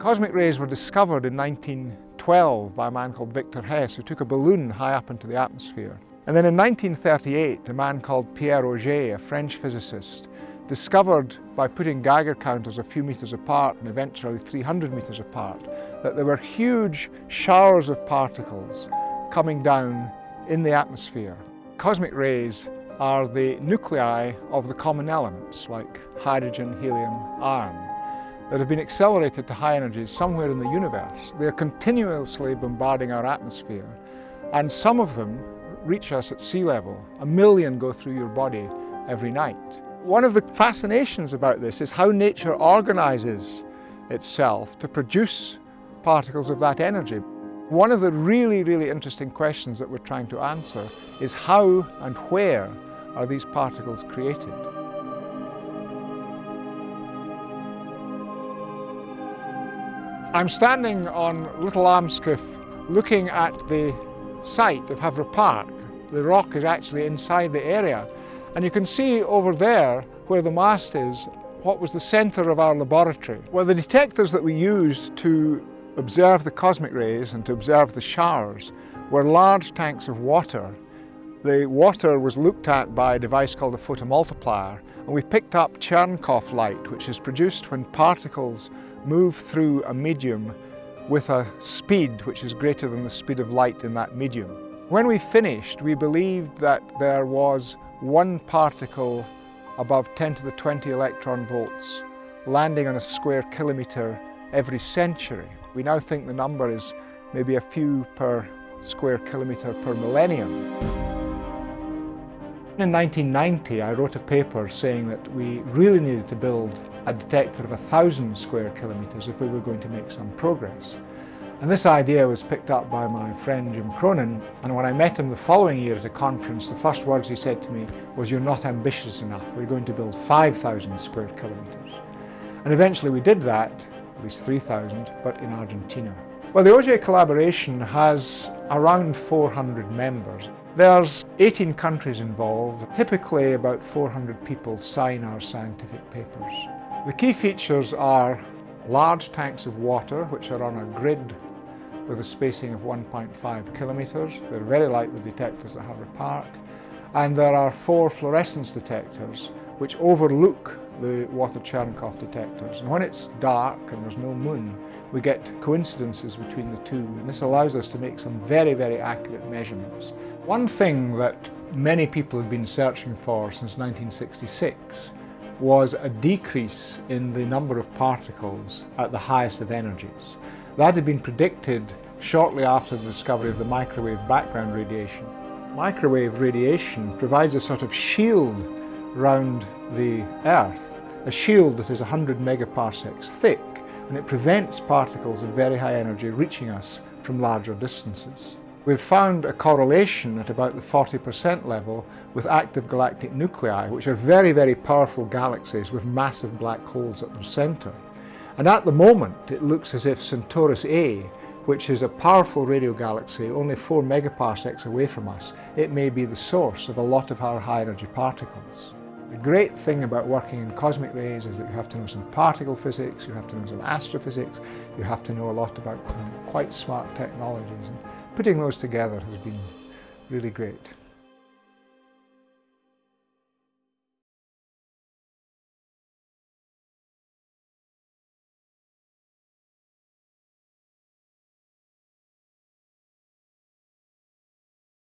Cosmic rays were discovered in 1912 by a man called Victor Hess who took a balloon high up into the atmosphere. And then in 1938 a man called Pierre Auger, a French physicist, discovered by putting Geiger counters a few metres apart and eventually 300 metres apart that there were huge showers of particles coming down in the atmosphere. Cosmic rays are the nuclei of the common elements like hydrogen, helium, iron that have been accelerated to high energies somewhere in the universe. They're continuously bombarding our atmosphere and some of them reach us at sea level. A million go through your body every night. One of the fascinations about this is how nature organizes itself to produce particles of that energy. One of the really, really interesting questions that we're trying to answer is how and where are these particles created? I'm standing on Little Almscliff looking at the site of Haverah Park. The rock is actually inside the area and you can see over there where the mast is what was the centre of our laboratory. Well the detectors that we used to observe the cosmic rays and to observe the showers were large tanks of water. The water was looked at by a device called a photomultiplier and we picked up Cherenkov light which is produced when particles move through a medium with a speed which is greater than the speed of light in that medium. When we finished we believed that there was one particle above 10 to the 20 electron volts landing on a square kilometre every century. We now think the number is maybe a few per square kilometre per millennium. In 1990 I wrote a paper saying that we really needed to build a detector of a thousand square kilometres if we were going to make some progress. And this idea was picked up by my friend Jim Cronin and when I met him the following year at a conference the first words he said to me was you're not ambitious enough, we're going to build 5,000 square kilometres. And eventually we did that at least 3,000, but in Argentina. Well, the Auger collaboration has around 400 members. There's 18 countries involved. Typically about 400 people sign our scientific papers. The key features are large tanks of water which are on a grid with a spacing of 1.5 kilometres. They're very like the detectors at Haverah Park. And there are four fluorescence detectors which overlook the water Cherenkov detectors. And when it's dark and there's no moon, we get coincidences between the two. And this allows us to make some very, very accurate measurements. One thing that many people have been searching for since 1966 was a decrease in the number of particles at the highest of energies. That had been predicted shortly after the discovery of the microwave background radiation. Microwave radiation provides a sort of shield round the Earth, a shield that is 100 megaparsecs thick and it prevents particles of very high energy reaching us from larger distances. We've found a correlation at about the 40% level with active galactic nuclei, which are very, very powerful galaxies with massive black holes at their centre. And at the moment, it looks as if Centaurus A, which is a powerful radio galaxy only 4 megaparsecs away from us, it may be the source of a lot of our high energy particles. The great thing about working in cosmic rays is that you have to know some particle physics, you have to know some astrophysics, you have to know a lot about quite smart technologies. Putting those together has been really great.